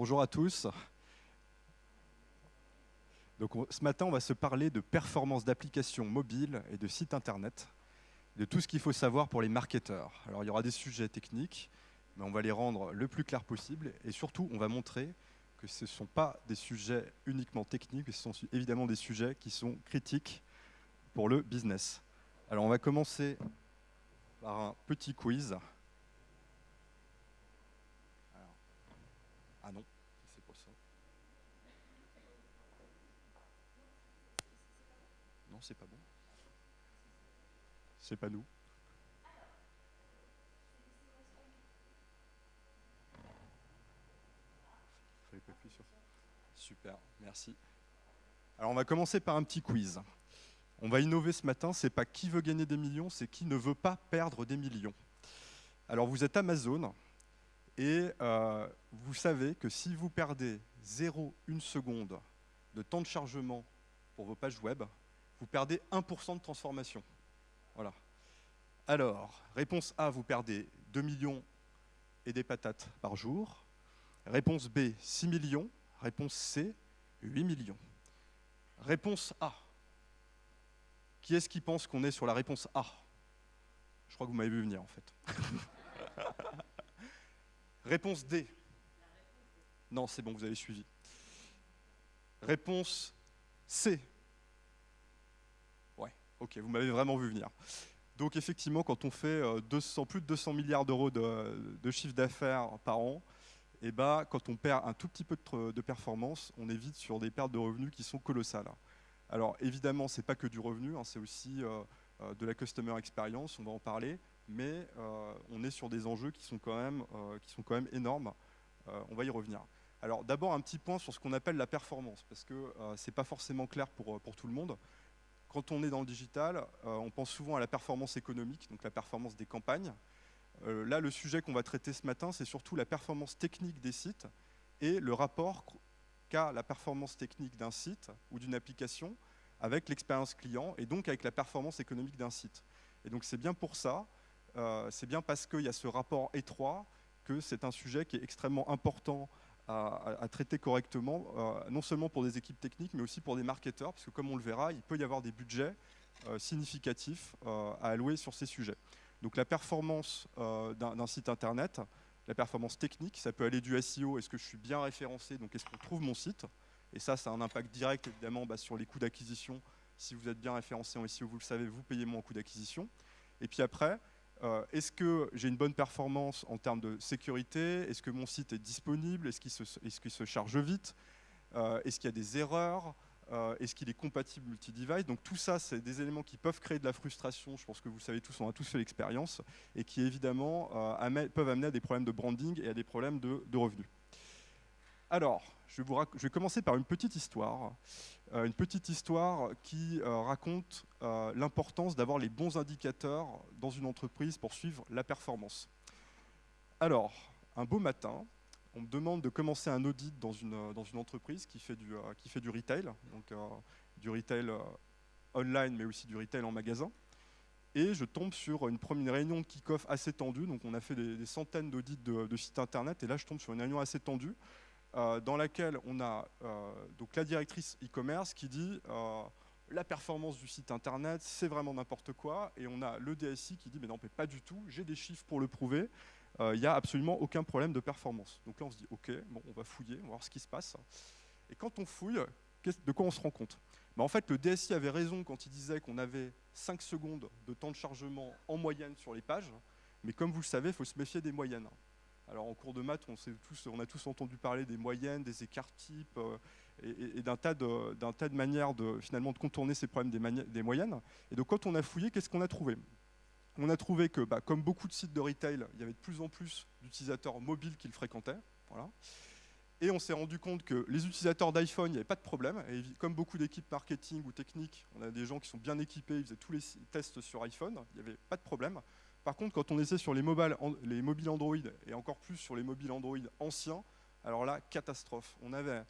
bonjour à tous. Ce matin, on va se parler de performance d'applications mobiles et de sites internet, de tout ce qu'il faut savoir pour les marketeurs. Alors, il y aura des sujets techniques, mais on va les rendre le plus clair possible et surtout, on va montrer que ce ne sont pas des sujets uniquement techniques, mais ce sont évidemment des sujets qui sont critiques pour le business. Alors, on va commencer par un petit quiz. Ah non, c'est pas ça. Non, c'est pas bon. C'est pas nous. Super, merci. Alors on va commencer par un petit quiz. On va innover ce matin, c'est pas qui veut gagner des millions, c'est qui ne veut pas perdre des millions. Alors vous êtes Amazon et euh, vous savez que si vous perdez 0,1 seconde de temps de chargement pour vos pages web, vous perdez 1% de transformation. Voilà. Alors, réponse A, vous perdez 2 millions et des patates par jour. Réponse B, 6 millions. Réponse C, 8 millions. Réponse A, qui est-ce qui pense qu'on est sur la réponse A? Je crois que vous m'avez vu venir en fait. réponse D. Non, c'est bon, vous avez suivi. Réponse C. Ouais, ok, vous m'avez vraiment vu venir. Donc effectivement, quand on fait 200, euh, plus de 200 milliards d'euros de, chiffre d'affaires par an, eh ben, quand on perd un tout petit peu de, de performance, on est vite sur des pertes de revenus qui sont colossales. Alors évidemment, ce n'est pas que du revenu, hein, c'est aussi euh, euh, de la customer experience, on va en parler, mais euh, on est sur des enjeux qui sont quand même, même énormes. on va y revenir. Alors d'abord un petit point sur ce qu'on appelle la performance, parce que ce n'est pas forcément clair pour, tout le monde. Quand on est dans le digital, on pense souvent à la performance économique, donc la performance des campagnes. là, le sujet qu'on va traiter ce matin, c'est surtout la performance technique des sites et le rapport la performance technique d'un site ou d'une application avec l'expérience client et donc avec la performance économique d'un site. Et donc c'est bien pour ça, euh, c'est bien parce qu'il y a ce rapport étroit que c'est un sujet qui est extrêmement important à, traiter correctement, euh, non seulement pour des équipes techniques, mais aussi pour des marketeurs, parce que comme on le verra, il peut y avoir des budgets euh, significatifs à allouer sur ces sujets. Donc la performance d'un site internet, la performance technique, ça peut aller du SEO, est-ce que je suis bien référencé, donc est-ce qu'on trouve mon site? Et ça, ça a un impact direct évidemment bah, sur les coûts d'acquisition. Si vous êtes bien référencé en SEO, vous le savez, vous payez moins en coût d'acquisition. Et puis après, euh, est-ce que j'ai une bonne performance en termes de sécurité? Est-ce que mon site est disponible? Est-ce qu'il se, charge vite? Euh, Est-ce qu'il y a des erreurs? Euh, Est-ce qu'il est compatible multi-device? Donc tout ça, c'est des éléments qui peuvent créer de la frustration, je pense que vous savez tous, on a tous fait l'expérience, et qui évidemment peuvent amener à des problèmes de branding et à des problèmes de, revenus. Alors, je, vais commencer par une petite histoire, euh, une petite histoire qui raconte l'importance d'avoir les bons indicateurs dans une entreprise pour suivre la performance. Alors, un beau matin, on me demande de commencer un audit dans une, euh, entreprise qui fait du, euh, qui fait du retail, donc euh, du retail online, mais aussi du retail en magasin. Et je tombe sur une première réunion de kick-off assez tendue, donc on a fait des, centaines d'audits de, sites internet, et là je tombe sur une réunion assez tendue, dans laquelle on a donc la directrice e-commerce qui dit la performance du site internet, c'est vraiment n'importe quoi, et on a le DSI qui dit mais non, pas du tout, j'ai des chiffres pour le prouver, euh, il n'y a absolument aucun problème de performance. Donc là, on se dit, OK, bon, on va fouiller, on va voir ce qui se passe. Et quand on fouille, de quoi on se rend compte? Bah, En fait, le DSI avait raison quand il disait qu'on avait 5 secondes de temps de chargement en moyenne sur les pages, mais comme vous le savez, il faut se méfier des moyennes. Alors en cours de maths, on, a tous entendu parler des moyennes, des écarts types euh, et, d'un tas, de manières de, finalement, de contourner ces problèmes des, moyennes. Et donc quand on a fouillé, qu'est-ce qu'on a trouvé? On a trouvé que, bah, comme beaucoup de sites de retail, il y avait de plus en plus d'utilisateurs mobiles qui le fréquentaient. Et on s'est rendu compte que les utilisateurs d'iPhone, il n'y avait pas de problème. Et comme beaucoup d'équipes marketing ou techniques, on a des gens qui sont bien équipés, ils faisaient tous les tests sur iPhone, il n'y avait pas de problème. Par contre, quand on essaie sur les mobiles, les mobiles Android, et encore plus sur les mobiles Android anciens, alors là, catastrophe. On avait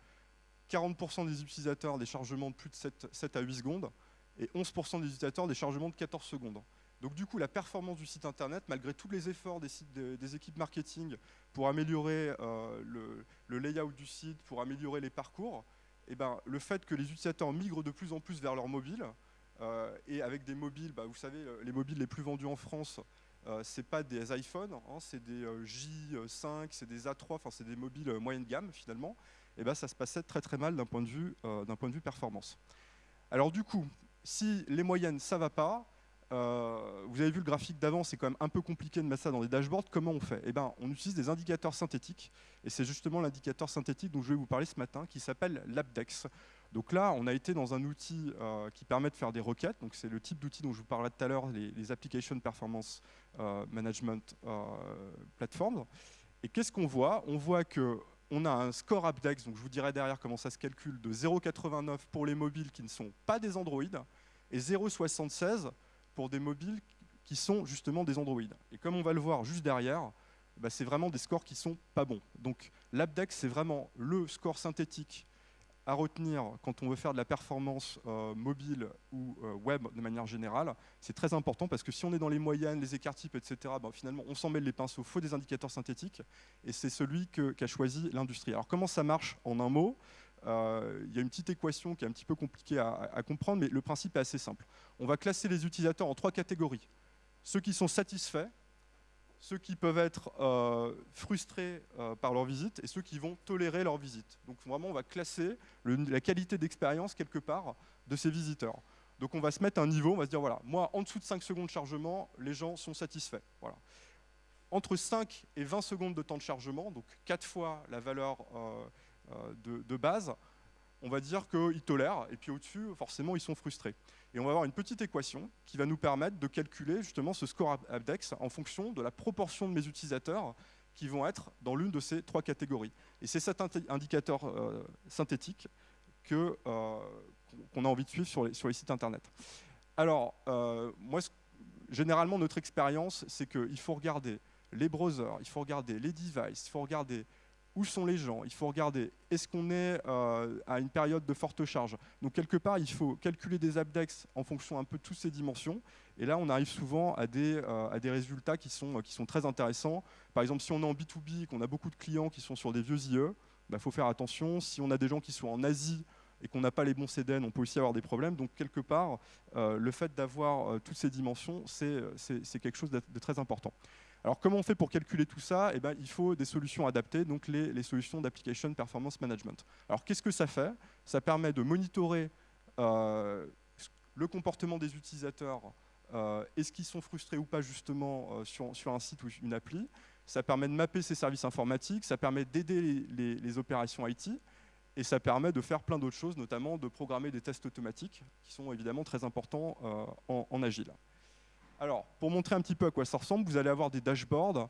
40% des utilisateurs des chargements de plus de 7, 7 à 8 secondes, et 11% des utilisateurs des chargements de 14 secondes. Donc du coup, la performance du site internet, malgré tous les efforts des, équipes marketing pour améliorer le, layout du site, pour améliorer les parcours, eh ben, le fait que les utilisateurs migrent de plus en plus vers leur mobile, et avec des mobiles, bah, vous savez, les mobiles les plus vendus en France, euh, c'est pas des iPhones, hein, c'est des euh, J5, c'est des A3, enfin c'est des mobiles euh, moyenne gamme finalement. Et ben ça se passait très très mal d'un point de vue d'un point de vue performance. Alors du coup, si les moyennes ça va pas, vous avez vu le graphique d'avant, c'est quand même un peu compliqué de mettre ça dans des dashboards. Comment on fait? Eh ben, on utilise des indicateurs synthétiques, et c'est justement l'indicateur synthétique dont je vais vous parler ce matin, qui s'appelle l'Abdex. Donc là, on a été dans un outil euh, qui permet de faire des requêtes. Donc c'est le type d'outil dont je vous parlais tout à l'heure, les, Application Performance euh, Management euh, Platforms. Et qu'est-ce qu'on voit? On voit qu'on a un score Abdex, donc je vous dirai derrière comment ça se calcule, de 0,89 pour les mobiles qui ne sont pas des Android et 0,76 pour des mobiles qui sont justement des Android. Et comme on va le voir juste derrière, bah, c'est vraiment des scores qui sont pas bons. Donc l'Abdex, c'est vraiment le score synthétique à retenir quand on veut faire de la performance euh, mobile ou euh, web de manière générale, c'est très important parce que si on est dans les moyennes, les écarts types, etc., ben, finalement on s'en mêle les pinceaux, il faut des indicateurs synthétiques et c'est celui qu'a choisi l'industrie. Alors comment ça marche en un mot? Euh, Il y a une petite équation qui est un petit peu compliquée à comprendre, mais le principe est assez simple. On va classer les utilisateurs en trois catégories. Ceux qui sont satisfaits, ceux qui peuvent être euh, frustrés euh, par leur visite et ceux qui vont tolérer leur visite. Donc vraiment, on va classer la qualité d'expérience quelque part de ces visiteurs. Donc on va se mettre un niveau, on va se dire, voilà, moi, en dessous de 5 secondes de chargement, les gens sont satisfaits. Voilà. Entre 5 et 20 secondes de temps de chargement, donc 4 fois la valeur euh, de, base, on va dire qu'ils tolèrent, et puis au-dessus, forcément, ils sont frustrés. Et on va avoir une petite équation qui va nous permettre de calculer justement ce score Abdex en fonction de la proportion de mes utilisateurs qui vont être dans l'une de ces trois catégories. Et c'est cet indicateur euh, synthétique euh, qu'on a envie de suivre sur les, sur les sites internet. Alors, euh, moi, généralement, notre expérience, c'est qu'il faut regarder les browsers, il faut regarder les devices, il faut regarder où sont les gens Il faut regarder, est-ce qu'on est, euh, à une période de forte charge? Donc quelque part, il faut calculer des abdex en fonction un peu de toutes ces dimensions. Et là, on arrive souvent à des, euh, résultats qui sont, qui sont très intéressants. Par exemple, si on est en B2B, qu'on a beaucoup de clients qui sont sur des vieux IE, il bah, faut faire attention. Si on a des gens qui sont en Asie et qu'on n'a pas les bons CDN, on peut aussi avoir des problèmes. Donc quelque part, euh, le fait d'avoir toutes ces dimensions, c'est quelque chose de très important. Alors comment on fait pour calculer tout ça? Eh ben, Il faut des solutions adaptées, donc les, solutions d'application performance management. Alors qu'est-ce que ça fait? Ça permet de monitorer euh, le comportement des utilisateurs, euh, est-ce qu'ils sont frustrés ou pas justement euh, sur, un site ou une appli? Ça permet de mapper ces services informatiques, ça permet d'aider les, opérations IT, et ça permet de faire plein d'autres choses, notamment de programmer des tests automatiques, qui sont évidemment très importants en agile. Alors, pour montrer un petit peu à quoi ça ressemble, vous allez avoir des dashboards.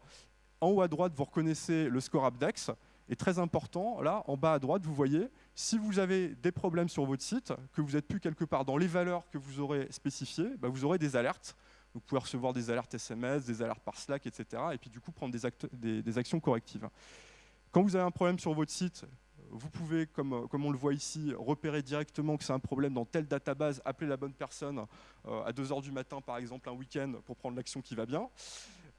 En haut à droite, vous reconnaissez le score Abdex. Et très important, là, en bas à droite, vous voyez, si vous avez des problèmes sur votre site, que vous n'êtes plus quelque part dans les valeurs que vous aurez spécifiées, bah, vous aurez des alertes. Vous pouvez recevoir des alertes SMS, des alertes par Slack, etc. Et puis du coup, prendre des actions correctives. Quand vous avez un problème sur votre site, vous pouvez, comme, comme, on le voit ici, repérer directement que c'est un problème dans telle database, appeler la bonne personne euh, à 2h du matin, par exemple, un week-end, pour prendre l'action qui va bien.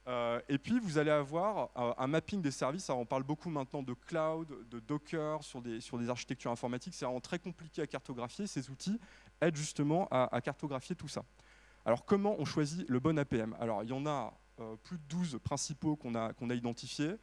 Euh, et puis, vous allez avoir euh, un mapping des services. On parle beaucoup maintenant de cloud, de Docker, sur des, architectures informatiques. C'est vraiment très compliqué à cartographier. Ces outils aident justement à, cartographier tout ça. Alors, comment on choisit le bon APM Alors, il y en a plus de 12 principaux qu'on a identifiés.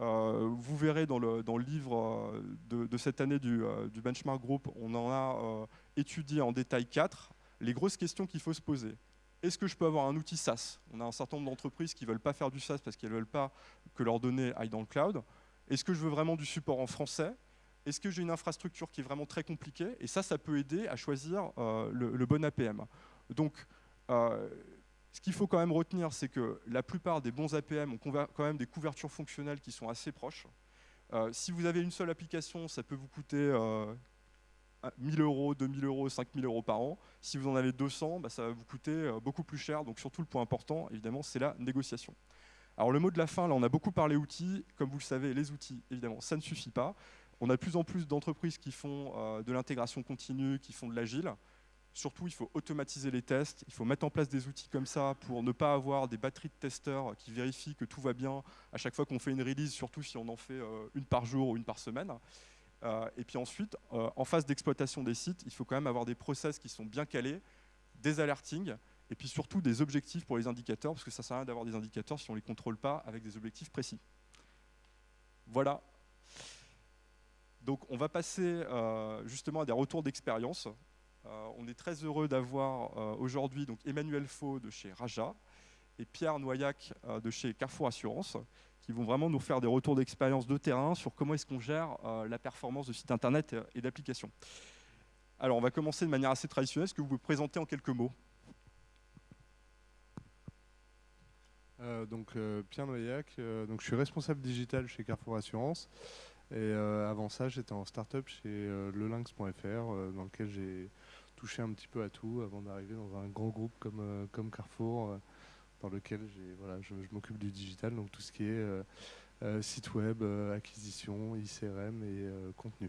Euh, vous verrez dans le, livre euh, de, cette année euh, du, Benchmark Group, on en a étudié en détail quatre. Les grosses questions qu'il faut se poser. Est-ce que je peux avoir un outil SaaS? On a un certain nombre d'entreprises qui ne veulent pas faire du SaaS parce qu'elles ne veulent pas que leurs données aillent dans le cloud. Est-ce que je veux vraiment du support en français? Est-ce que j'ai une infrastructure qui est vraiment très compliquée? Et ça, ça peut aider à choisir le, bon APM. Donc, ce qu'il faut quand même retenir, c'est que la plupart des bons APM ont quand même des couvertures fonctionnelles qui sont assez proches. Euh, si vous avez une seule application, ça peut vous coûter euh, 1000 euros, 2000 euros, 5000 euros par an. Si vous en avez 200, bah, ça va vous coûter euh, beaucoup plus cher. Donc surtout, le point important, évidemment, c'est la négociation. Alors le mot de la fin, là, on a beaucoup parlé outils. Comme vous le savez, les outils, évidemment, ça ne suffit pas. On a de plus en plus d'entreprises qui font euh, de l'intégration continue, qui font de l'agile Surtout, il faut automatiser les tests, il faut mettre en place des outils comme ça pour ne pas avoir des batteries de testeurs qui vérifient que tout va bien à chaque fois qu'on fait une release, surtout si on en fait euh, une par jour ou une par semaine. Euh, et puis ensuite, euh, en phase d'exploitation des sites, il faut quand même avoir des process qui sont bien calés, des alertings, et puis surtout des objectifs pour les indicateurs, parce que ça sert à rien d'avoir des indicateurs si on ne les contrôle pas avec des objectifs précis. Voilà. Donc on va passer justement à des retours d'expérience. Euh, on est très heureux d'avoir euh, aujourd'hui Emmanuel Faux de chez Raja et Pierre Noyac euh, de chez Carrefour Assurance qui vont vraiment nous faire des retours d'expérience de terrain sur comment est-ce qu'on gère la performance de sites internet et d'applications. Alors on va commencer de manière assez traditionnelle. Est-ce que vous pouvez présenter en quelques mots? Donc Pierre Noyac, donc je suis responsable digital chez Carrefour Assurance et avant ça j'étais en start-up chez lelinx.fr dans lequel j'ai touché un petit peu à tout avant d'arriver dans un grand groupe comme, euh, comme Carrefour, euh, dans lequel voilà, je, m'occupe du digital, donc tout ce qui est euh, site web, acquisition, ICRM et contenu.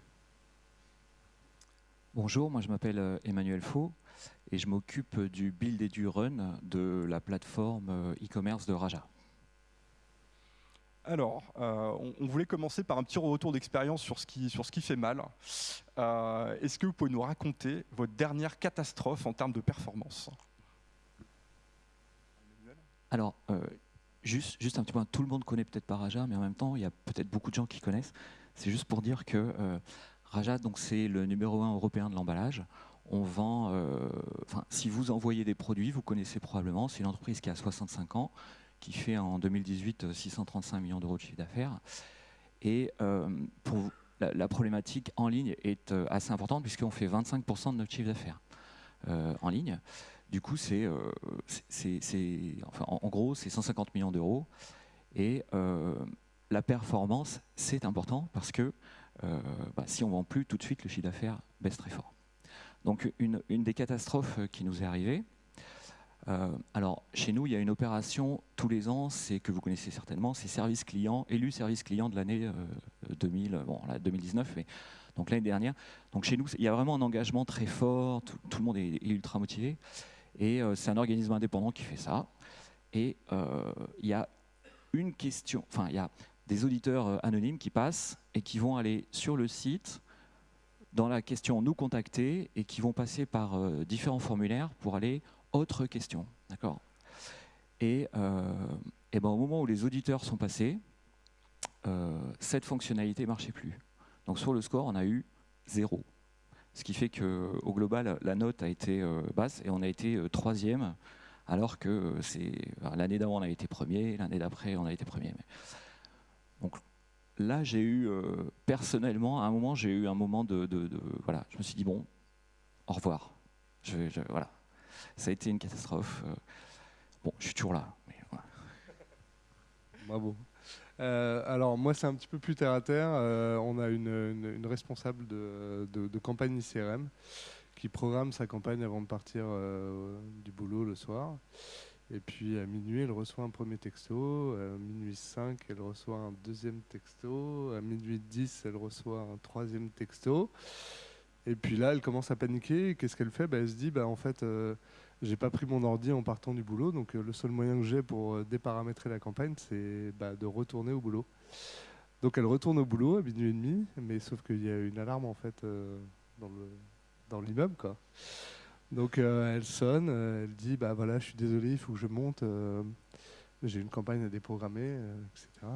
Bonjour, moi je m'appelle Emmanuel Faux et je m'occupe du build et du run de la plateforme e-commerce de Raja. Alors, euh, on, voulait commencer par un petit retour d'expérience sur, ce qui, sur ce qui fait mal. Euh, est-ce que vous pouvez nous raconter votre dernière catastrophe en termes de performance? Alors, euh, juste, juste un petit point, tout le monde connaît peut-être pas Raja, mais en même temps, il y a peut-être beaucoup de gens qui connaissent. C'est juste pour dire que Raja, c'est le numéro un européen de l'emballage. On vend, si vous envoyez des produits, vous connaissez probablement, c'est une entreprise qui a 65 ans, qui fait en 2018 635 millions d'euros de chiffre d'affaires. Et euh, pour la, problématique en ligne est euh, assez importante puisqu'on fait 25% de notre chiffre d'affaires euh, en ligne. Du coup, c'est, en, gros, c'est 150 millions d'euros. Et la performance, c'est important parce que bah, si on vend plus, tout de suite, le chiffre d'affaires baisse très fort. Donc, une des catastrophes qui nous est arrivée, euh, alors, chez nous, il y a une opération tous les ans, c'est que vous connaissez certainement, c'est service client, élu service client de l'année 2000, euh, bon, 2019, mais donc l'année dernière. Donc chez nous, il y a vraiment un engagement très fort, tout, le monde est, ultra motivé, et euh, c'est un organisme indépendant qui fait ça. Et il y a une question, enfin, il y a des auditeurs anonymes qui passent et qui vont aller sur le site dans la question nous contacter et qui vont passer par différents formulaires pour aller autre question. D'accord? Et, euh, et ben, au moment où les auditeurs sont passés, euh, cette fonctionnalité ne marchait plus. Donc sur le score, on a eu zéro. Ce qui fait qu'au global, la note a été euh, basse et on a été troisième, alors que l'année d'avant, on a été premier, l'année d'après, on a été premier. Donc là, j'ai eu, personnellement, à un moment, j'ai eu un moment de, Voilà, je me suis dit, bon, au revoir. Je, voilà, ça a été une catastrophe. Euh, bon, je suis toujours là. Bravo. Euh, alors moi c'est un petit peu plus terre à terre. Euh, on a une, responsable de, campagne ICRM qui programme sa campagne avant de partir du boulot le soir. Et puis à minuit, elle reçoit un premier texto. À minuit 5, elle reçoit un deuxième texto. À minuit 10, elle reçoit un troisième texto. Et puis là, elle commence à paniquer. Qu'est-ce qu'elle fait? Bah, Elle se dit, bah, en fait, j'ai pas pris mon ordi en partant du boulot, donc euh, le seul moyen que j'ai pour euh, déparamétrer la campagne, c'est bah, de retourner au boulot. Donc elle retourne au boulot à minuit et demi, mais sauf qu'il y a une alarme en fait euh, dans l'immeuble. Donc elle sonne, elle dit bah voilà je suis désolé, il faut que je monte, j'ai une campagne à déprogrammer, etc.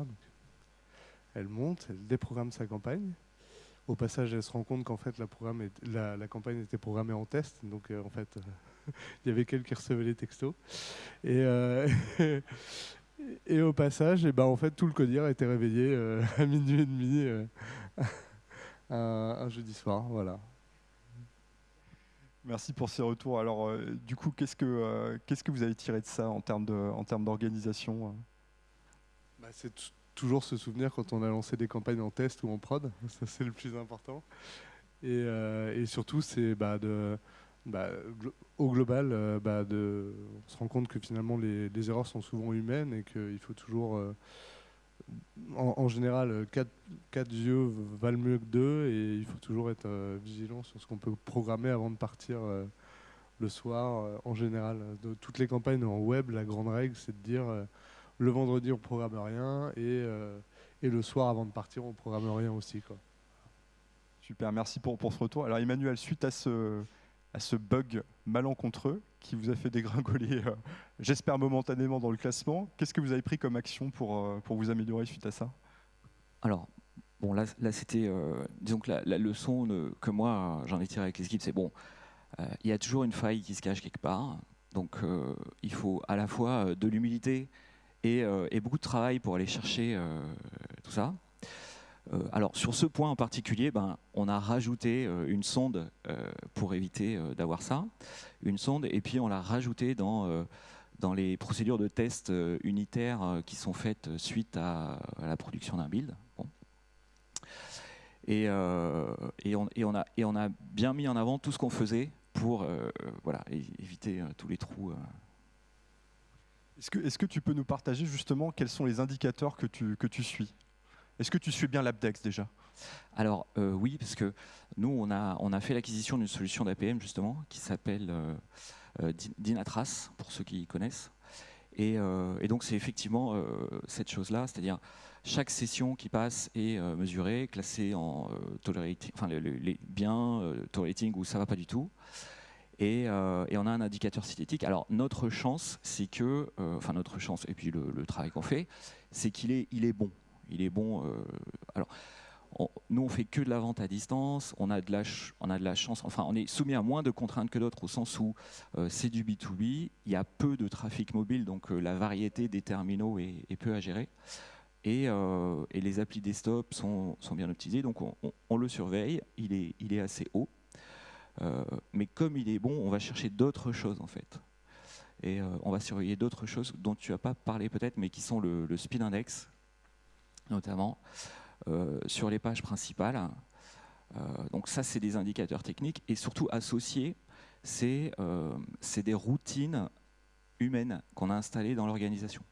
Elle monte, elle déprogramme sa campagne. Au passage, elle se rend compte qu'en fait la, programme la, campagne était programmée en test, donc en fait il y avait quelqu'un qui recevait les textos. Et, euh, et au passage, et eh ben, en fait, tout le codir a été réveillé euh, à minuit et demi euh, un, jeudi soir. Voilà. Merci pour ces retours. Alors, du coup, qu'est-ce que, qu'est-ce que vous avez tiré de ça en termes, de, en termes d'organisation bah, C'est toujours se souvenir quand on a lancé des campagnes en test ou en prod. Ça, c'est le plus important. Et, et surtout, c'est bah, bah, au global, euh, bah, on se rend compte que finalement les, erreurs sont souvent humaines et qu'il faut toujours, euh, en, général, 4, yeux valent mieux que 2 et il faut toujours être euh, vigilant sur ce qu'on peut programmer avant de partir le soir en général. Toutes les campagnes en web, la grande règle, c'est de dire le vendredi on programme rien et, et le soir avant de partir on programme rien aussi. Quoi. Super, merci pour, pour ce retour. Alors Emmanuel, suite à ce, à ce bug malencontreux qui vous a fait dégringoler, j'espère momentanément dans le classement, qu'est-ce que vous avez pris comme action pour, pour vous améliorer suite à ça? Alors, Bon, là, là c'était, euh, disons que la, leçon que moi j'en ai tiré avec les équipes, c'est bon, euh, il y a toujours une faille qui se cache quelque part, donc euh, il faut à la fois de l'humilité et, beaucoup de travail pour aller chercher tout ça. alors sur ce point en particulier, ben, on a rajouté une sonde pour éviter d'avoir ça, une sonde, et puis on l'a rajouté dans dans les procédures de test unitaires qui sont faites suite à, la production d'un build. Euh, et, on, a, bien mis en avant tout ce qu'on faisait pour euh, voilà, éviter euh, tous les trous. Est-ce que, tu peux nous partager justement quels sont les indicateurs que tu, que tu suis? Est-ce que tu suis bien l'Abdex déjà? Alors oui, parce que nous, on a, on a fait l'acquisition d'une solution d'APM justement qui s'appelle Dynatrace, pour ceux qui connaissent. Et, et donc c'est effectivement cette chose-là, c'est-à-dire chaque session qui passe est euh, mesurée, classée en euh, tolerating, enfin les, euh, tolerating ou ça va pas du tout. Et, on a un indicateur cinétique. Alors notre chance, c'est que, enfin notre chance, et puis le, travail qu'on fait, c'est qu'il est, il est bon. Il est bon. alors nous, on fait que de la vente à distance. On a de la, on chance. Enfin, on est soumis à moins de contraintes que d'autres au sens où c'est du B2B. Il y a peu de trafic mobile, donc la variété des terminaux est, peu à gérer. Euh, et, les applis desktop sont, sont bien optimisés, donc on, le surveille, il est assez haut. Euh, mais comme il est bon, on va chercher d'autres choses en fait. Et euh, on va surveiller d'autres choses dont tu n'as pas parlé peut-être, mais qui sont le, speed index, notamment, sur les pages principales. donc ça, c'est des indicateurs techniques. Et surtout associés, c'est des routines humaines qu'on a installées dans l'organisation.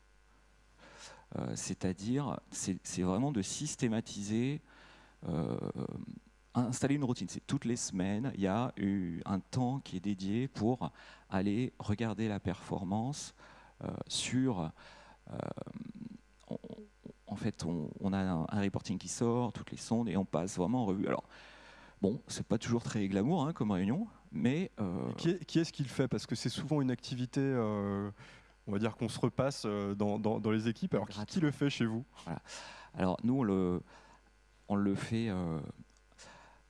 Euh, c'est-à-dire, c'est vraiment de systématiser, euh, installer une routine. C'est toutes les semaines, il y a eu un temps qui est dédié pour aller regarder la performance euh, sur en fait, on, a un, reporting qui sort, toutes les sondes, et on passe vraiment en revue. Alors, bon, c'est pas toujours très glamour hein, comme réunion, mais... Qui est-ce qui le fait? Parce que c'est souvent une activité on va dire qu'on se repasse euh, dans, les équipes. Alors qui, le fait chez vous? Alors nous, on le, on le fait. Euh,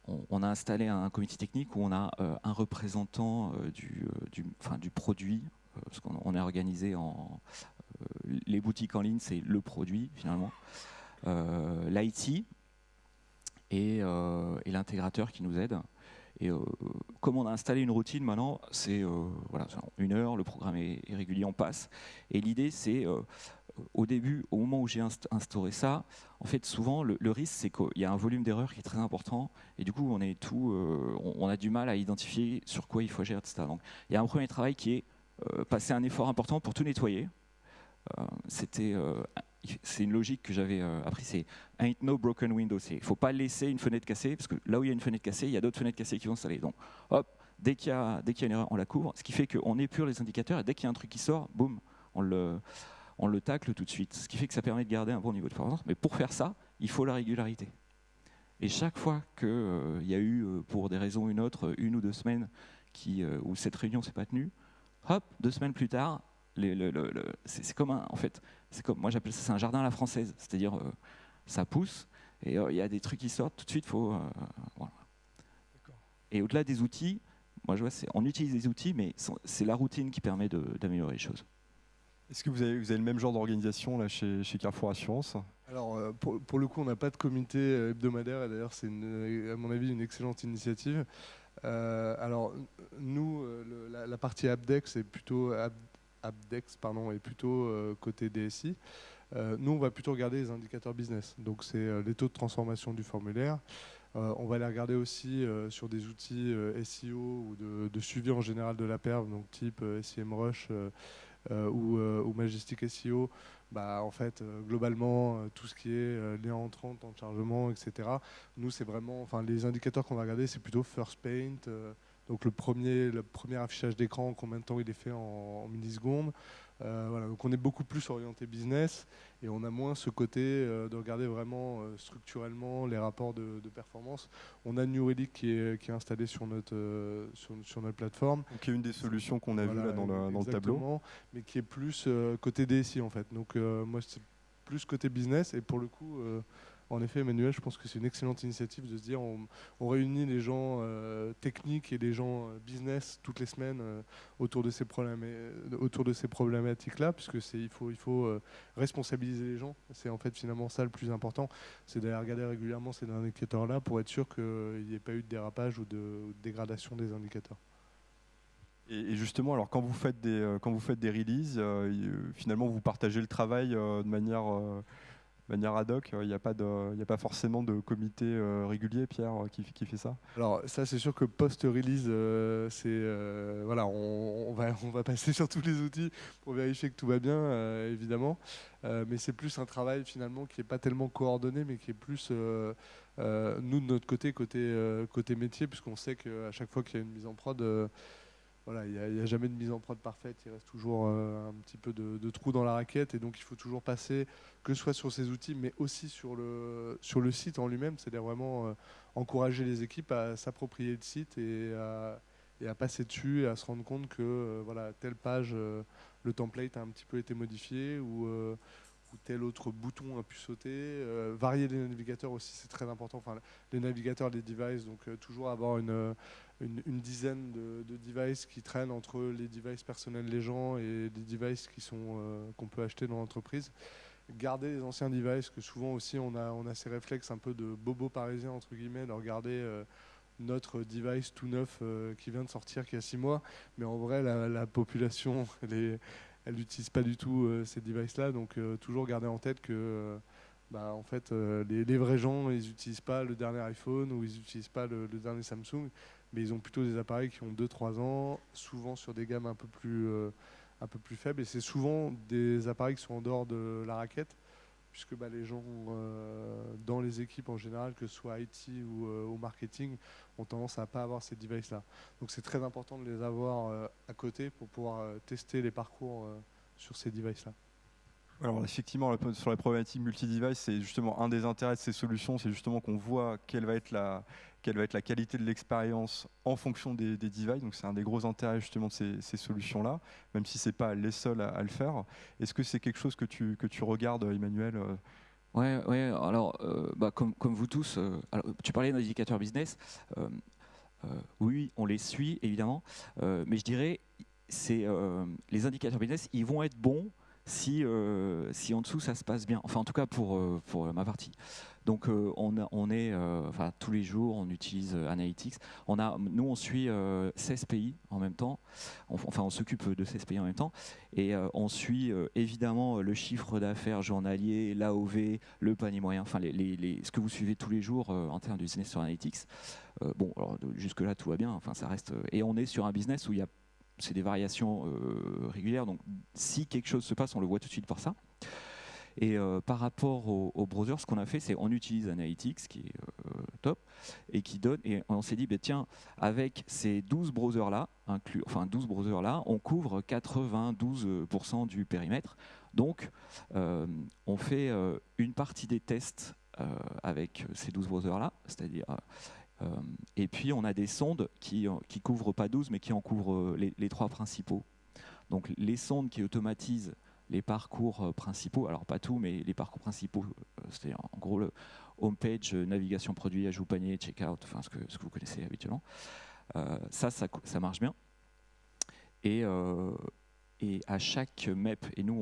on, a installé un comité technique où on a euh, un représentant du, du, du, produit, parce qu'on est organisé en les boutiques en ligne, c'est le produit finalement, l'IT et, l'intégrateur qui nous aide. Et euh, comme on a installé une routine maintenant, c'est euh, voilà, une heure, le programme est, régulier, on passe. Et l'idée, c'est euh, au début, au moment où j'ai instauré ça, en fait, souvent, le, risque, c'est qu'il y a un volume d'erreurs qui est très important, et du coup, on, on, a du mal à identifier sur quoi il faut gérer, etc. Donc, il y a un premier travail qui est passer un effort important pour tout nettoyer. C'était c'est une logique que j'avais euh, appris, c'est ain't no broken window. Il ne faut pas laisser une fenêtre cassée, parce que là où il y a une fenêtre cassée, il y a d'autres fenêtres cassées qui vont s'installer. Donc, hop, dès qu'il y, qu'il y a une erreur, on la couvre, ce qui fait qu'on épure les indicateurs, et dès qu'il y a un truc qui sort, boum, on le, on le tacle tout de suite. Ce qui fait que ça permet de garder un bon niveau de performance. Mais pour faire ça, il faut la régularité. Et chaque fois qu'il euh, y a eu, euh, pour des raisons ou une autre, une ou deux semaines qui, où cette réunion s'est pas tenue, hop, deux semaines plus tard, c'est comme un, en fait, c'est comme, moi j'appelle ça un jardin à la française, c'est-à-dire euh, ça pousse et euh, il y a des trucs qui sortent tout de suite, faut, euh, Et au-delà des outils, moi je vois, on utilise des outils, mais c'est la routine qui permet d'améliorer les choses. Est-ce que vous avez, vous avez, le même genre d'organisation chez, chez Carrefour Assurance? Alors pour, pour, le coup, on n'a pas de comité hebdomadaire et d'ailleurs c'est à mon avis une excellente initiative. alors nous, la, partie Abdex est plutôt Abdex pardon, est plutôt euh, côté DSI. Euh, nous, on va plutôt regarder les indicateurs business. Donc, c'est euh, les taux de transformation du formulaire. on va les regarder aussi sur des outils SEO ou de, suivi en général de la perf, donc type SEMrush ou, ou, Majestic SEO. Bah, en fait, globalement, tout ce qui est lien entrant, temps de chargement, etc. Nous, c'est vraiment, enfin, les indicateurs qu'on va regarder, c'est plutôt First Paint, Donc le premier, le premier affichage d'écran, combien de temps il est fait en, millisecondes. Euh, voilà, donc on est beaucoup plus orienté business et on a moins ce côté euh, de regarder vraiment structurellement les rapports de, performance. On a New Relic qui est, qui est installé sur notre, sur, notre plateforme. Qui est une des solutions qu'on a vues là dans le, dans le, tableau. Mais qui est plus côté DSI en fait. Donc moi c'est plus côté business et pour le coup en effet, Emmanuel, je pense que c'est une excellente initiative de se dire on, réunit les gens euh, techniques et les gens euh, business toutes les semaines euh, autour de ces problèmes, autour de ces problématiques-là, puisque c'est il faut il faut responsabiliser les gens. C'est en fait finalement ça le plus important, c'est d'aller regarder régulièrement ces indicateurs-là pour être sûr qu'il n'y ait pas eu de dérapage ou de, dégradation des indicateurs. Et, justement, alors quand vous faites des quand vous faites des releases, finalement vous partagez le travail de manière manière ad hoc Il n'y a, pas forcément de comité euh, régulier, Pierre, euh, qui, fait ça? Alors ça, c'est sûr que post-release, euh, c'est voilà, on, va, passer sur tous les outils pour vérifier que tout va bien, évidemment. mais c'est plus un travail finalement qui n'est pas tellement coordonné, mais qui est plus nous de notre côté, côté métier, puisqu'on sait qu'à chaque fois qu'il y a une mise en prod voilà, il n'y a, jamais de mise en prod parfaite, il reste toujours euh, un petit peu de, trou dans la raquette et donc il faut toujours passer, que ce soit sur ces outils, mais aussi sur le, site en lui-même, c'est-à-dire vraiment euh, encourager les équipes à s'approprier le site et à, et à, passer dessus et à se rendre compte que euh, voilà, telle page, le template a un petit peu été modifié ou, tel autre bouton a pu sauter. varier les navigateurs aussi, c'est très important. Enfin, les navigateurs, les devices, donc toujours avoir une une, dizaine de, devices qui traînent entre les devices personnels des gens et les devices euh, qu'on peut acheter dans l'entreprise. Garder les anciens devices, que souvent aussi on a, on a ces réflexes un peu de bobo parisien entre guillemets, de regarder euh, notre device tout neuf euh, qui vient de sortir, qui a six mois, mais en vrai la, population, elle n'utilise pas du tout ces devices-là, donc toujours garder en tête que bah, en fait, les, vrais gens, ils n'utilisent pas le dernier iPhone ou ils n'utilisent pas le, dernier Samsung mais ils ont plutôt des appareils qui ont 2-3 ans, souvent sur des gammes euh, un peu plus faibles. Et c'est souvent des appareils qui sont en dehors de la raquette, puisque bah, les gens euh, dans les équipes en général, que ce soit IT ou euh, au marketing, ont tendance à ne pas avoir ces devices-là. Donc c'est très important de les avoir à côté pour pouvoir tester les parcours sur ces devices-là. Alors effectivement, sur la problématique multi-device, c'est justement un des intérêts de ces solutions, c'est justement qu'on voit quelle va être la, quelle va être la qualité de l'expérience en fonction des, devices. Donc c'est un des gros intérêts justement de ces, solutions-là, même si ce n'est pas les seuls à, le faire. Est-ce que c'est quelque chose que tu, que tu regardes, Emmanuel euh? Oui, ouais, alors euh, bah, comme, comme, vous tous, euh, tu parlais d'indicateurs business. oui, on les suit évidemment, mais je dirais c'est les indicateurs business, ils vont être bons si, si en dessous ça se passe bien. Enfin, en tout cas pour, pour ma partie. Donc euh, on, est, euh, enfin, tous les jours, on utilise euh, Analytics. On a, nous, on suit 16 pays en même temps. enfin, on s'occupe de 16 pays en même temps. Et on suit évidemment le chiffre d'affaires journalier, l'AOV, le panier moyen, enfin, ce que vous suivez tous les jours en termes de business sur Analytics. bon, jusque-là, tout va bien. Enfin, ça reste. Et on est sur un business où il y a c'est des variations régulières. Donc, si quelque chose se passe, on le voit tout de suite par ça. Et euh, par rapport au, browser, ce qu'on a fait, c'est on utilise Analytics, qui est euh, top, et qui donne. Et on s'est dit, bah, tiens, avec ces 12 browsers-là, enfin 12 browsers-là, on couvre 92% du périmètre. Donc, euh, on fait une partie des tests avec ces 12 browsers-là, c'est-à-dire. Et puis, on a des sondes qui ne couvrent pas 12, mais qui en couvrent les, les trois principaux. Donc, les sondes qui automatisent les parcours euh, principaux, alors pas tout, mais les parcours principaux, euh, c'est en gros le homepage, euh, navigation produit, ajout panier, checkout, enfin ce que, ce que vous connaissez habituellement. ça, ça, marche bien. Et, et à chaque MEP, et nous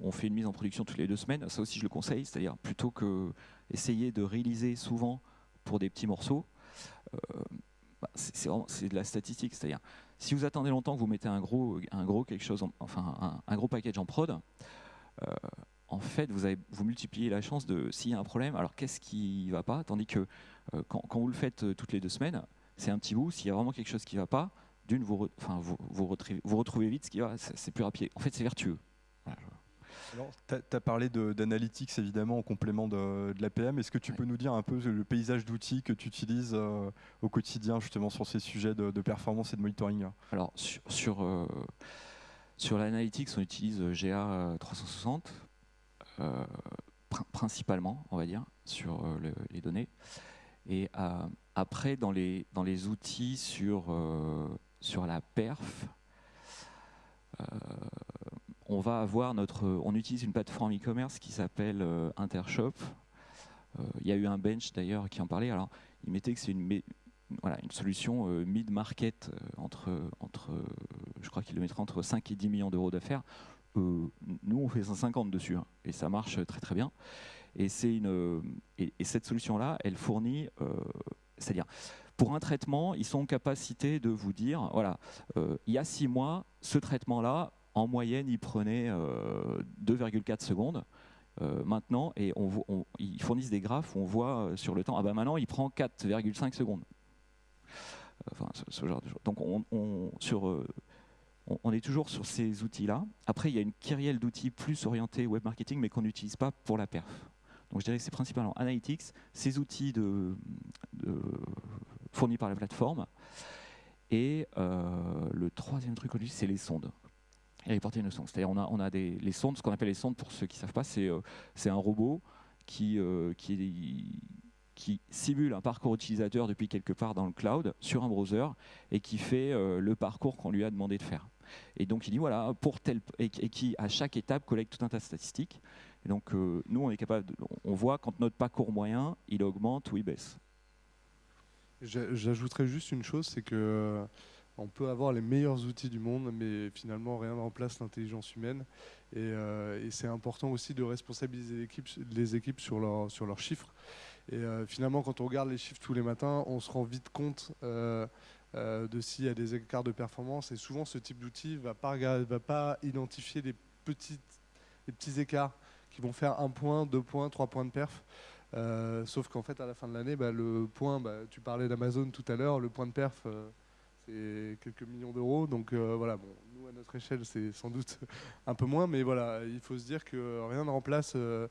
on, fait une mise en production toutes les deux semaines, ça aussi je le conseille, c'est-à-dire plutôt que essayer de réaliser souvent pour des petits morceaux, bah, c'est de la statistique, c'est-à-dire si vous attendez longtemps que vous mettez un gros, un gros quelque chose, enfin un, gros package en prod, euh, en fait, vous, multipliez la chance de s'il y a un problème, alors qu'est-ce qui ne va pas? Tandis que euh, quand, vous le faites euh, toutes les deux semaines, c'est un petit bout. S'il y a vraiment quelque chose qui ne va pas, d'une, vous, vous, retrouvez, vite ce qui va, c'est plus rapide. En fait, c'est vertueux. Tu as, parlé d'analytics évidemment en complément de, de l'APM. Est-ce que tu peux nous dire un peu le paysage d'outils que tu utilises euh, au quotidien justement sur ces sujets de, performance et de monitoring? Alors sur, sur, euh, sur l'analytics, on utilise GA 360 principalement, on va dire, sur les données. Et après, dans les, dans les outils sur, sur la perf, on va avoir notre, on utilise une plateforme e-commerce qui s'appelle euh, Intershop. Euh, il y a eu un bench d'ailleurs qui en parlait. Alors, il mettait que c'est une, voilà, une solution euh, mid-market entre, entre je crois qu'il le mettrait entre 5 et 10 millions d'euros d'affaires. nous, on fait 150 dessus hein, et ça marche très très bien. Et, une, et, cette solution-là, elle fournit, c'est-à-dire, pour un traitement, ils sont en capacité de vous dire, voilà, il y a six mois, ce traitement-là, en moyenne, il prenait 2,4 euh, secondes. Euh, maintenant, et on, ils fournissent des graphes où on voit euh, sur le temps, ah ben maintenant il prend 4,5 secondes. Enfin, ce, genre de choses. Donc on, est toujours sur ces outils-là. Après, il y a une kyrielle d'outils plus orientés web marketing, mais qu'on n'utilise pas pour la perf. Donc je dirais que c'est principalement Analytics, ces outils fournis par la plateforme. Et le troisième truc, c'est les sondes et porter une sonde. C'est-à-dire on a, on a des, les sondes, ce qu'on appelle les sondes pour ceux qui ne savent pas, c'est euh, c'est un robot qui, euh, qui, qui, simule un parcours utilisateur depuis quelque part dans le cloud sur un browser et qui fait euh, le parcours qu'on lui a demandé de faire. Et donc il dit voilà, pour tel, et, qui à chaque étape collecte tout un tas de statistiques. Et donc nous on est capable, on voit quand notre parcours moyen il augmente ou il baisse. J'ajouterais juste une chose, c'est que on peut avoir les meilleurs outils du monde, mais finalement rien ne remplace l'intelligence humaine. Et, euh, c'est important aussi de responsabiliser les équipes, sur, leurs chiffres. Et euh, finalement, quand on regarde les chiffres tous les matins, on se rend vite compte euh, de s'il y a des écarts de performance. Et souvent, ce type d'outil ne va pas, identifier les petits écarts qui vont faire un point, deux points, trois points de perf. sauf qu'en fait, à la fin de l'année, bah, le point, bah, tu parlais d'Amazon tout à l'heure, le point de perf c'est quelques millions d'euros. Donc euh, voilà, bon, nous à notre échelle, c'est sans doute un peu moins, mais voilà, il faut se dire que rien ne remplace euh,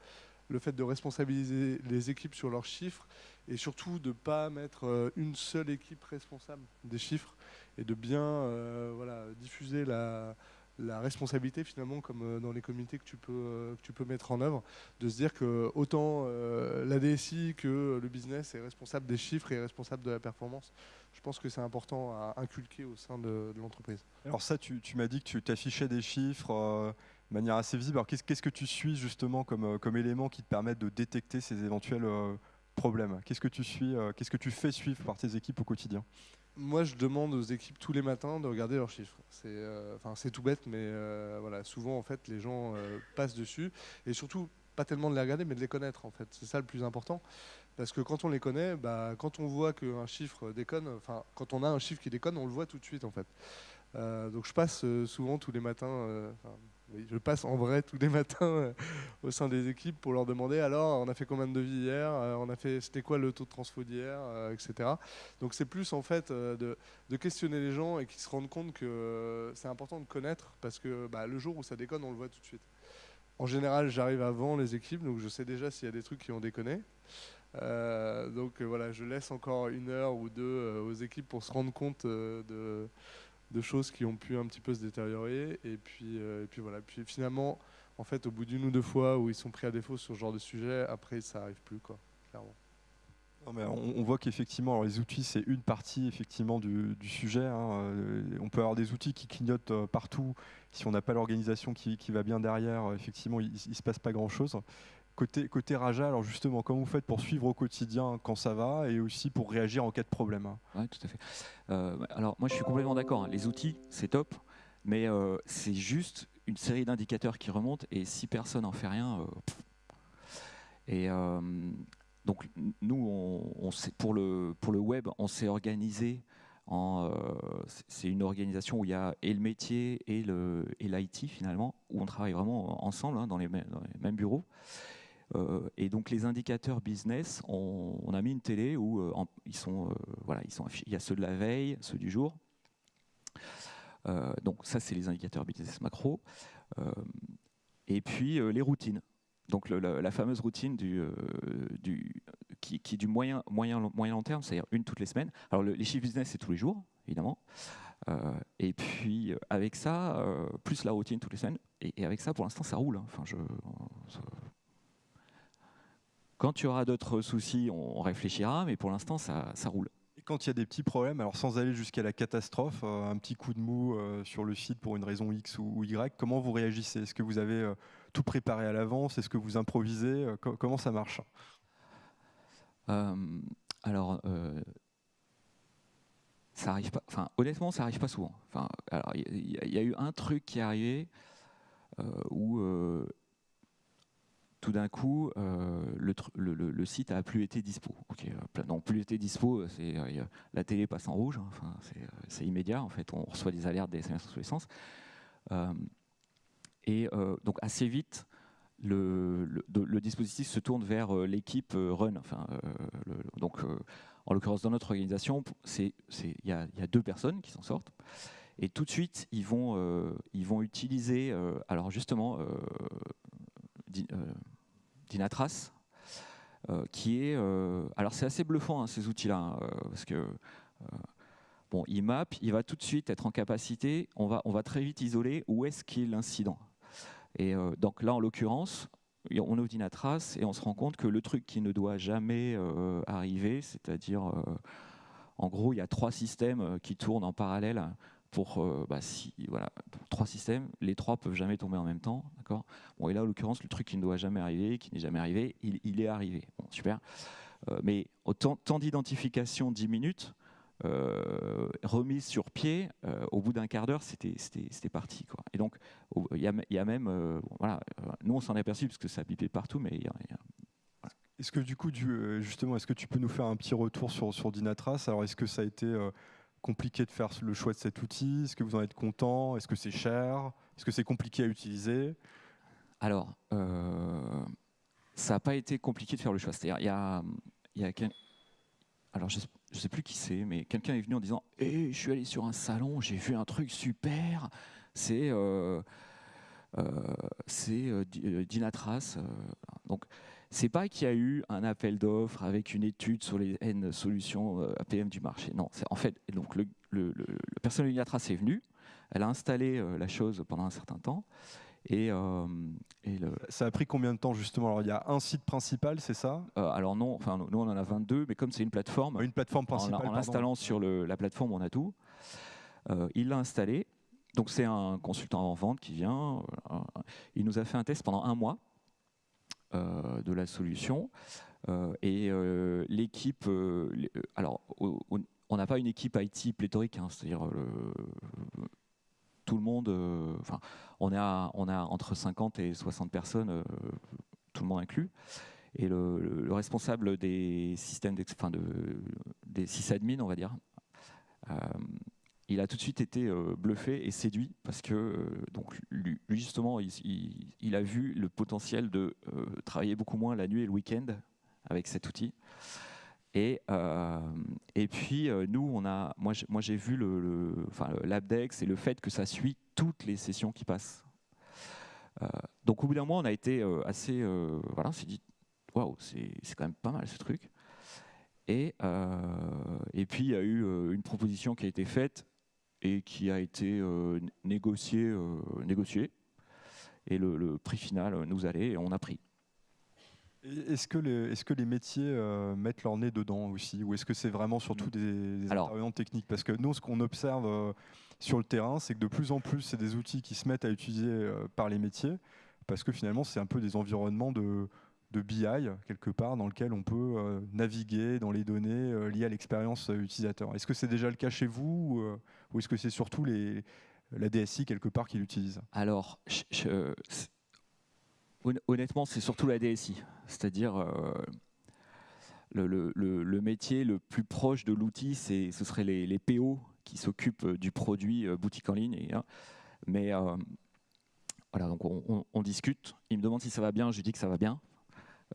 le fait de responsabiliser les équipes sur leurs chiffres et surtout de ne pas mettre euh, une seule équipe responsable des chiffres et de bien voilà, diffuser la, responsabilité finalement comme dans les comités que tu peux, que tu peux mettre en œuvre, de se dire que autant la DSI que le business est responsable des chiffres et responsable de la performance je pense que c'est important à inculquer au sein de, l'entreprise. Alors ça, tu, m'as dit que tu t'affichais des chiffres euh, de manière assez visible. Alors qu'est-ce, que tu suis justement comme, euh, comme élément qui te permettent de détecter ces éventuels euh, problèmes? Qu'est-ce que tu suis Qu'est-ce que tu fais suivre par tes équipes au quotidien? Moi, je demande aux équipes tous les matins de regarder leurs chiffres. C'est, enfin, c'est tout bête, mais voilà, souvent en fait, les gens passent dessus et surtout pas tellement de les regarder, mais de les connaître en fait. C'est ça le plus important. Parce que quand on les connaît, bah, quand on voit qu'un chiffre déconne, enfin, quand on a un chiffre qui déconne, on le voit tout de suite en fait. Euh, donc je passe euh, souvent tous les matins, euh, oui, je passe en vrai tous les matins au sein des équipes pour leur demander alors on a fait combien de devis hier, on a fait c'était quoi le taux de transfo d'hier, etc. Donc c'est plus en fait de, de, questionner les gens et qu'ils se rendent compte que c'est important de connaître parce que bah, le jour où ça déconne, on le voit tout de suite. En général, j'arrive avant les équipes, donc je sais déjà s'il y a des trucs qui ont déconné. Euh, donc euh, voilà, je laisse encore une heure ou deux euh, aux équipes pour se rendre compte de, choses qui ont pu un petit peu se détériorer. Et puis, et puis voilà. Puis finalement, en fait, au bout d'une ou deux fois où ils sont pris à défaut sur ce genre de sujet, après ça n'arrive plus, quoi, clairement. on, voit qu'effectivement, les outils, c'est une partie effectivement du, sujet. Hein. On peut avoir des outils qui clignotent partout. Si on n'a pas l'organisation qui, va bien derrière, effectivement, il ne se passe pas grand-chose. Côté, Raja, alors justement, comment vous faites pour suivre au quotidien quand ça va et aussi pour réagir en cas de problème Oui, tout à fait. Euh, alors moi je suis complètement d'accord, hein. les outils c'est top, mais euh, c'est juste une série d'indicateurs qui remontent et si personne n'en fait rien, euh, et donc nous, pour, le, web, on s'est organisé c'est une organisation où il y a et le métier et l'IT finalement, où on travaille vraiment ensemble hein, dans, les, mêmes bureaux. Euh, et donc les indicateurs business, on, a mis une télé où euh, ils sont, euh, voilà, il y a ceux de la veille, ceux du jour. donc ça, c'est les indicateurs business macro. et puis les routines. Donc la, fameuse routine du, qui, qui, du moyen, moyen, moyen long terme, c'est-à-dire une toutes les semaines. Alors les chiffres business, c'est tous les jours, évidemment. et puis avec ça, plus la routine toutes les semaines, et, avec ça, pour l'instant, ça roule. Hein. Enfin, je, quand tu auras d'autres soucis, on réfléchira, mais pour l'instant, ça, roule. Quand il y a des petits problèmes, alors sans aller jusqu'à la catastrophe, euh, un petit coup de mou euh, sur le site pour une raison X ou, Y, comment vous réagissez? Est-ce que vous avez euh, tout préparé à l'avance? Est-ce que vous improvisez? Comment ça marche? Alors, ça arrive pas. Enfin, honnêtement, ça arrive pas souvent. Enfin, alors, il y, a eu un truc qui est arrivé où tout d'un coup, euh, le, site a plus été dispo. Euh, non, plus été dispo, c'est euh, la télé passe en rouge. Hein, c'est immédiat. En fait, on reçoit des alertes des SMS sur l'essence. et donc assez vite, le, dispositif se tourne vers l'équipe Run. Enfin, donc, en l'occurrence, dans notre organisation, il y, a deux personnes qui s'en sortent. Et tout de suite, ils vont, ils vont utiliser, alors justement, Dynatrace, euh, qui est... Euh, alors c'est assez bluffant hein, ces outils-là, hein, euh, parce que bon, il map, il va tout de suite être en capacité, on va, très vite isoler où est-ce qu'est l'incident. Et donc là, en l'occurrence, on est au Dynatrace et on se rend compte que le truc qui ne doit jamais arriver, c'est-à-dire, en gros, il y a trois systèmes qui tournent en parallèle pour, euh, bah, voilà, trois systèmes, les trois peuvent jamais tomber en même temps, Bon, et là, en l'occurrence, le truc qui ne doit jamais arriver, qui n'est jamais arrivé, il, est arrivé. Bon, super. Euh, mais autant temps d'identification 10 minutes, euh, remise sur pied, au bout d'un quart d'heure, c'était parti. Quoi. Et donc, il y, a même, voilà, nous on s'en est aperçu parce que ça pipait partout, mais il y a, Est-ce que du coup, justement, est-ce que tu peux nous faire un petit retour sur, sur Dynatrace? Alors, est-ce que ça a été compliqué de faire le choix de cet outil? Est-ce que vous en êtes content? Est-ce que c'est cher? Est-ce que c'est compliqué à utiliser? Alors, euh, ça n'a pas été compliqué de faire le choix. C'est-à-dire, il y a, y a alors je ne sais plus qui c'est, mais quelqu'un est venu en disant eh, Je suis allé sur un salon, j'ai vu un truc super, c'est euh, euh, euh Dynatrace. donc, c'est pas qu'il y a eu un appel d'offres avec une étude sur les N solutions euh, APM du marché. Non, c'est en fait donc le, le, le, personnel Uniatras est venu, elle a installé euh, la chose pendant un certain temps. Et, euh, ça a pris combien de temps justement? Alors il y a un site principal, c'est ça? Alors non, enfin nous on en a 22, mais comme c'est une plateforme, une plateforme principale, en, installant sur la plateforme on a tout. il l'a installé. Donc c'est un consultant en vente qui vient. il nous a fait un test pendant un mois de la solution. Euh, et euh, l'équipe, alors on n'a pas une équipe IT pléthorique, hein, c'est-à-dire tout le monde, enfin, on, a, on a entre 50 et 60 personnes, tout le monde inclus. Et le, responsable des systèmes, enfin de, des sysadmins, on va dire, il a tout de suite été euh, bluffé et séduit parce que euh, donc lui, justement il, a vu le potentiel de euh, travailler beaucoup moins la nuit et le week-end avec cet outil. Et, et puis nous on a moi j'ai vu le, l'Abdex et le fait que ça suit toutes les sessions qui passent. donc au bout d'un mois on a été assez voilà on s'est dit waouh c'est quand même pas mal ce truc. Et, et, puis il y a eu une proposition qui a été faite et qui a été euh, négocié, euh, négocié. Et le, prix final nous allait et on a pris. Est-ce que, les, est que les métiers euh, mettent leur nez dedans aussi? Ou est-ce que c'est vraiment surtout des, des intervenants techniques? Parce que nous, ce qu'on observe sur le terrain, c'est que de plus en plus, c'est des outils qui se mettent à utiliser par les métiers, parce que finalement, c'est un peu des environnements de, de BI quelque part dans lequel on peut euh, naviguer dans les données euh, liées à l'expérience euh, utilisateur. Est-ce que c'est déjà le cas chez vous ou est-ce que c'est surtout la DSI quelque part qui l'utilise? Alors, honnêtement, c'est surtout la DSI, c'est-à-dire le, le, métier le plus proche de l'outil, ce serait les, PO qui s'occupent du produit boutique en ligne. Hein. mais voilà, donc on, discute. Il me demande si ça va bien, je lui dis que ça va bien.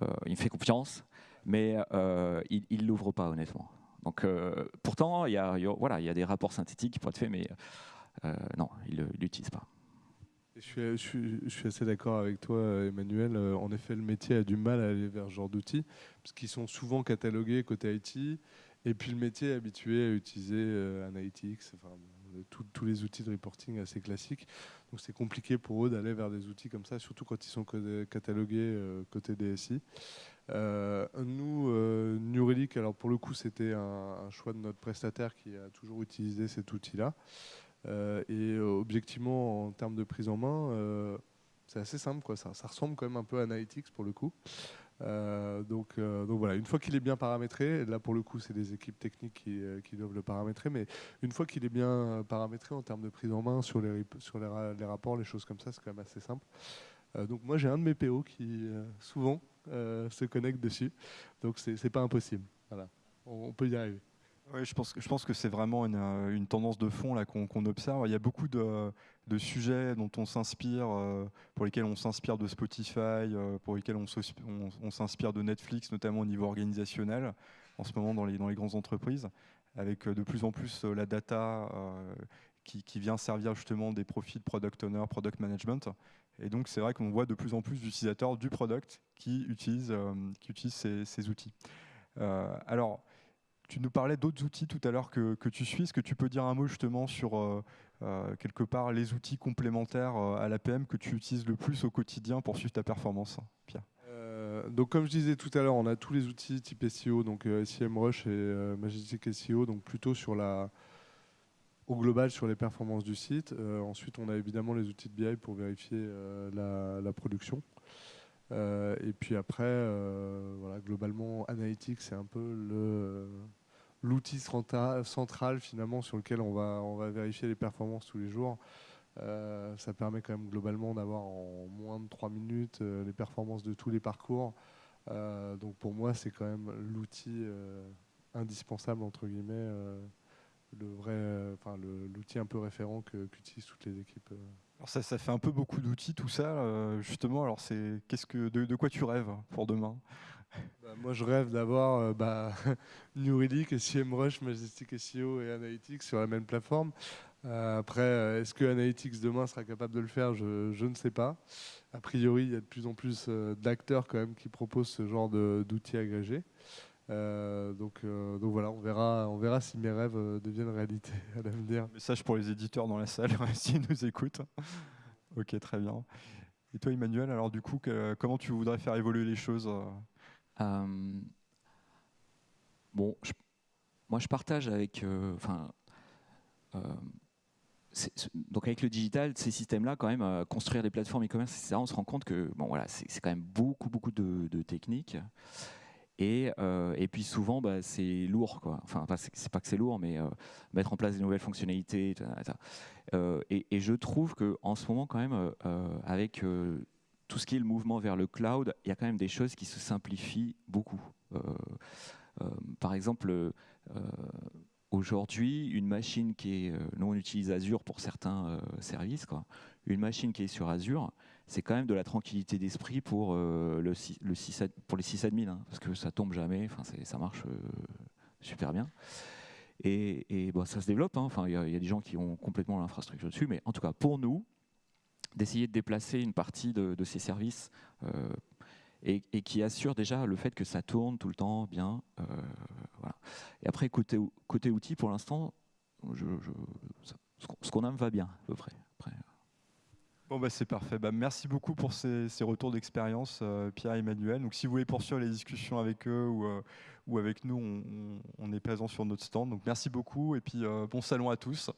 Euh, il me fait confiance, mais euh, il ne l'ouvre pas honnêtement. Donc, euh, pourtant, il y, a, voilà, il y a des rapports synthétiques qui pourraient être faits, mais non, il ne l'utilise pas. Je suis, assez d'accord avec toi, Emmanuel. En effet, le métier a du mal à aller vers ce genre d'outils, parce qu'ils sont souvent catalogués côté IT, et puis le métier est habitué à utiliser Analytics, enfin, tous les outils de reporting assez classiques. Donc c'est compliqué pour eux d'aller vers des outils comme ça, surtout quand ils sont catalogués euh, côté DSI. Euh, nous, euh, New Relic, alors pour le coup, c'était un, choix de notre prestataire qui a toujours utilisé cet outil-là. et objectivement, en termes de prise en main, c'est assez simple. Quoi. Ça, ça, ressemble quand même un peu à Analytics pour le coup. Euh, donc, euh, donc, voilà, une fois qu'il est bien paramétré, là pour le coup c'est des équipes techniques qui, euh, doivent le paramétrer, mais une fois qu'il est bien paramétré en termes de prise en main sur les rapports, les choses comme ça, c'est quand même assez simple. donc moi j'ai un de mes PO qui souvent se connecte dessus, donc c'est pas impossible. Voilà, on peut y arriver. Oui, je pense, je pense que c'est vraiment une, une, tendance de fond qu'on observe. Il y a beaucoup de, sujets dont on s'inspire, euh, pour lesquels on s'inspire de Spotify, euh, pour lesquels on, s'inspire de Netflix, notamment au niveau organisationnel, en ce moment dans les, dans les grandes entreprises, avec euh, de plus en plus la data qui, vient servir justement des profils de product owner, product management. Et donc c'est vrai qu'on voit de plus en plus d'utilisateurs du product qui utilisent, qui utilisent ces, ces outils. alors, tu nous parlais d'autres outils tout à l'heure que, tu suis. Est-ce que tu peux dire un mot justement sur euh, euh, quelque part les outils complémentaires euh, à l'APM que tu utilises le plus au quotidien pour suivre ta performance Pierre? Donc comme je disais tout à l'heure, on a tous les outils type SEO, donc SEMrush et Majestic SEO, donc plutôt sur la, au global sur les performances du site. ensuite, on a évidemment les outils de BI pour vérifier la, production. et puis après, voilà, globalement, Analytics, c'est un peu le, l'outil central finalement sur lequel on va, on va vérifier les performances tous les jours. Euh, ça permet quand même globalement d'avoir en moins de 3 minutes euh, les performances de tous les parcours. Euh, donc pour moi, c'est quand même l'outil indispensable, entre guillemets, l'outil un peu référent qu'utilisent toutes les équipes. Alors ça, ça fait un peu beaucoup d'outils, tout ça. justement, alors c'est qu'est-ce que de, quoi tu rêves pour demain? bah, moi, je rêve d'avoir euh, bah, New Relic, SEMrush, Majestic SEO et Analytics sur la même plateforme. Euh, après, euh, est-ce que Analytics demain sera capable de le faire? Je, ne sais pas. A priori, il y a de plus en plus d'acteurs quand même qui proposent ce genre d'outils agrégés. donc, donc voilà, on verra, on verra si mes rêves deviennent réalité à l'avenir. Message pour les éditeurs dans la salle, s'ils nous écoutent. ok, très bien. Et toi, Emmanuel, alors du coup, comment tu voudrais faire évoluer les choses euh, bon, moi je partage avec, euh, enfin, euh, donc avec le digital, ces systèmes-là, quand même, construire des plateformes e-commerce, etc., on se rend compte que bon, voilà, c'est quand même beaucoup, beaucoup de, techniques. Et, et, puis souvent, bah, c'est lourd. Quoi. Enfin, c'est pas que c'est lourd, mais mettre en place des nouvelles fonctionnalités. Et, et, je trouve qu'en ce moment, quand même, avec tout ce qui est le mouvement vers le cloud, il y a quand même des choses qui se simplifient beaucoup. Euh, euh, par exemple, euh, aujourd'hui, une machine qui est, nous on utilise Azure pour certains services, quoi. une machine qui est sur Azure, c'est quand même de la tranquillité d'esprit pour, le, le pour les hein, parce que ça tombe jamais, ça marche super bien. Et, bon, ça se développe, hein. il y, a des gens qui ont complètement l'infrastructure dessus, mais en tout cas, pour nous, d'essayer de déplacer une partie de, ces services euh, et, qui assure déjà le fait que ça tourne tout le temps bien. Euh, voilà. Et après, côté, côté outils, pour l'instant, ce qu'on aime va bien, à peu près. Après, Bon bah c'est parfait. Bah, merci beaucoup pour ces, retours d'expérience, euh, Pierre et Emmanuel. Donc si vous voulez poursuivre les discussions avec eux ou, ou avec nous, on, on, est présent sur notre stand. Donc merci beaucoup et puis bon salon à tous.